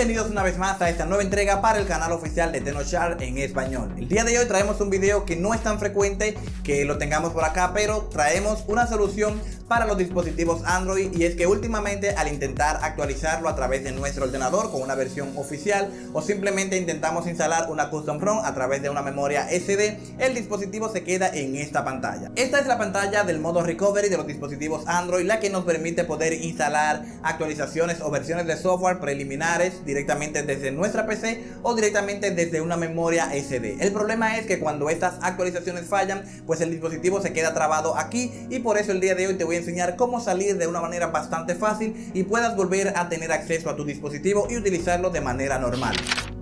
Bienvenidos una vez más a esta nueva entrega para el canal oficial de Tenochar en español. El día de hoy traemos un video que no es tan frecuente que lo tengamos por acá, pero traemos una solución para los dispositivos Android y es que últimamente al intentar actualizarlo a través de nuestro ordenador con una versión oficial o simplemente intentamos instalar una custom ROM a través de una memoria SD, el dispositivo se queda en esta pantalla. Esta es la pantalla del modo recovery de los dispositivos Android, la que nos permite poder instalar actualizaciones o versiones de software preliminares directamente desde nuestra PC o directamente desde una memoria SD. El problema es que cuando estas actualizaciones fallan, pues el dispositivo se queda trabado aquí y por eso el día de hoy te voy a enseñar cómo salir de una manera bastante fácil y puedas volver a tener acceso a tu dispositivo y utilizarlo de manera normal.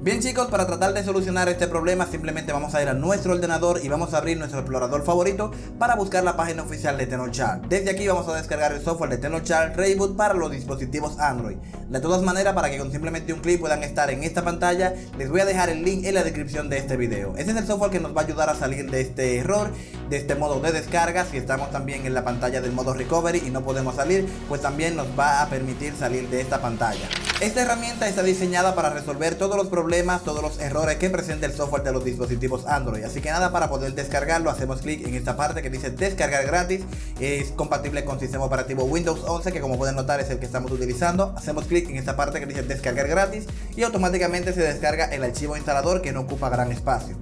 Bien chicos, para tratar de solucionar este problema simplemente vamos a ir a nuestro ordenador y vamos a abrir nuestro explorador favorito para buscar la página oficial de Tenochar. Desde aquí vamos a descargar el software de Tenochar Reboot para los dispositivos Android. De todas maneras, para que con simplemente un clic puedan estar en esta pantalla, les voy a dejar el link en la descripción de este video. Este es el software que nos va a ayudar a salir de este error, de este modo de descarga. Si estamos también en la pantalla del modo recovery y no podemos salir, pues también nos va a permitir salir de esta pantalla. Esta herramienta está diseñada para resolver todos los problemas, todos los errores que presenta el software de los dispositivos Android. Así que nada, para poder descargarlo, hacemos clic en esta parte que dice descargar gratis. Es compatible con sistema operativo Windows 11, que como pueden notar es el que estamos utilizando. Hacemos clic en esta parte que dice descargar gratis y automáticamente se descarga el archivo instalador que no ocupa gran espacio.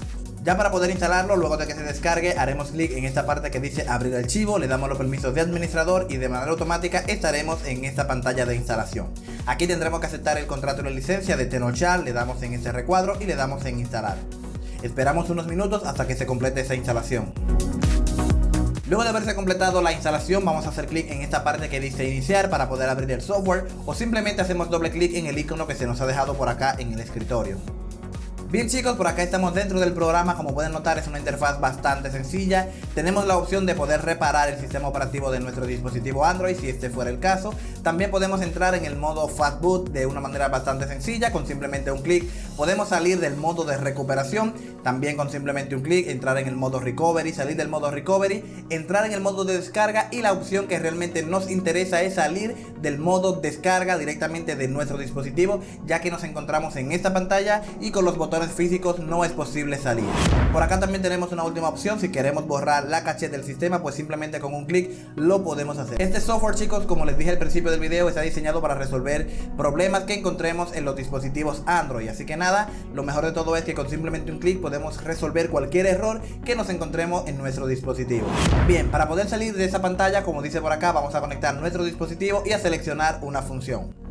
Ya para poder instalarlo, luego de que se descargue, haremos clic en esta parte que dice abrir archivo, le damos los permisos de administrador y de manera automática estaremos en esta pantalla de instalación. Aquí tendremos que aceptar el contrato de licencia de Tenochal, le damos en este recuadro y le damos en instalar. Esperamos unos minutos hasta que se complete esa instalación. Luego de haberse completado la instalación vamos a hacer clic en esta parte que dice iniciar para poder abrir el software o simplemente hacemos doble clic en el icono que se nos ha dejado por acá en el escritorio. Bien chicos, por acá estamos dentro del programa, como pueden notar es una interfaz bastante sencilla. Tenemos la opción de poder reparar el sistema operativo de nuestro dispositivo Android si este fuera el caso. También podemos entrar en el modo Fast Boot de una manera bastante sencilla, con simplemente un clic. Podemos salir del modo de recuperación, también con simplemente un clic, entrar en el modo Recovery, salir del modo Recovery, entrar en el modo de descarga y la opción que realmente nos interesa es salir del modo descarga directamente de nuestro dispositivo, ya que nos encontramos en esta pantalla y con los botones físicos no es posible salir. Por acá también tenemos una última opción, si queremos borrar la caché del sistema, pues simplemente con un clic lo podemos hacer. Este software chicos, como les dije al principio del video, está diseñado para resolver problemas que encontremos en los dispositivos Android. Así que nada, lo mejor de todo es que con simplemente un clic podemos resolver cualquier error que nos encontremos en nuestro dispositivo. Bien, para poder salir de esa pantalla, como dice por acá, vamos a conectar nuestro dispositivo y a seleccionar una función.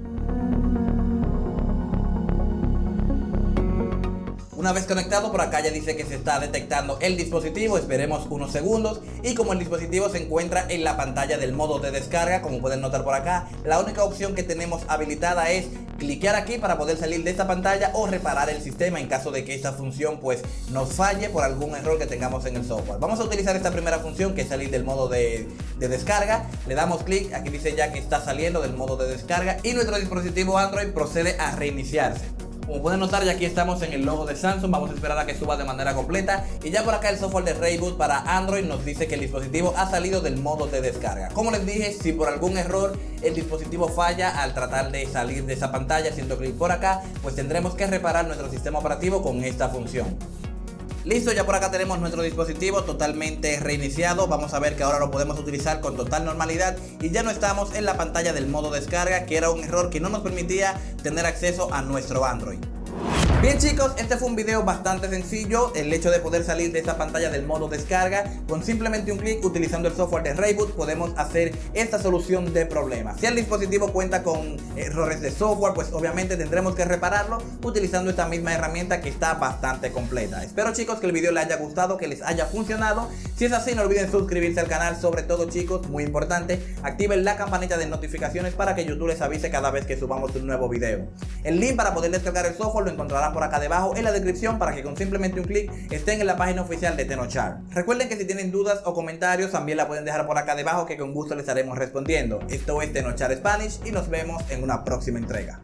Una vez conectado por acá ya dice que se está detectando el dispositivo, esperemos unos segundos y como el dispositivo se encuentra en la pantalla del modo de descarga, como pueden notar por acá, la única opción que tenemos habilitada es cliquear aquí para poder salir de esta pantalla o reparar el sistema en caso de que esta función pues nos falle por algún error que tengamos en el software. Vamos a utilizar esta primera función que es salir del modo de, de descarga, le damos clic, aquí dice ya que está saliendo del modo de descarga y nuestro dispositivo Android procede a reiniciarse. Como pueden notar ya aquí estamos en el logo de Samsung, vamos a esperar a que suba de manera completa y ya por acá el software de Rayboot para Android nos dice que el dispositivo ha salido del modo de descarga. Como les dije, si por algún error el dispositivo falla al tratar de salir de esa pantalla haciendo clic por acá, pues tendremos que reparar nuestro sistema operativo con esta función. Listo, ya por acá tenemos nuestro dispositivo totalmente reiniciado. Vamos a ver que ahora lo podemos utilizar con total normalidad y ya no estamos en la pantalla del modo descarga, que era un error que no nos permitía tener acceso a nuestro Android. Bien chicos, este fue un video bastante sencillo, el hecho de poder salir de esta pantalla del modo descarga, con simplemente un clic utilizando el software de Rayboot podemos hacer esta solución de problemas. Si el dispositivo cuenta con errores de software, pues obviamente tendremos que repararlo utilizando esta misma herramienta que está bastante completa. Espero chicos que el video les haya gustado, que les haya funcionado. Si es así no olviden suscribirse al canal, sobre todo chicos, muy importante, activen la campanita de notificaciones para que YouTube les avise cada vez que subamos un nuevo video. El link para poder descargar el software lo encontrarán por acá debajo en la descripción para que con simplemente un clic estén en la página oficial de Tenochar. Recuerden que si tienen dudas o comentarios también la pueden dejar por acá debajo que con gusto les estaremos respondiendo. Esto es Tenochar Spanish y nos vemos en una próxima entrega.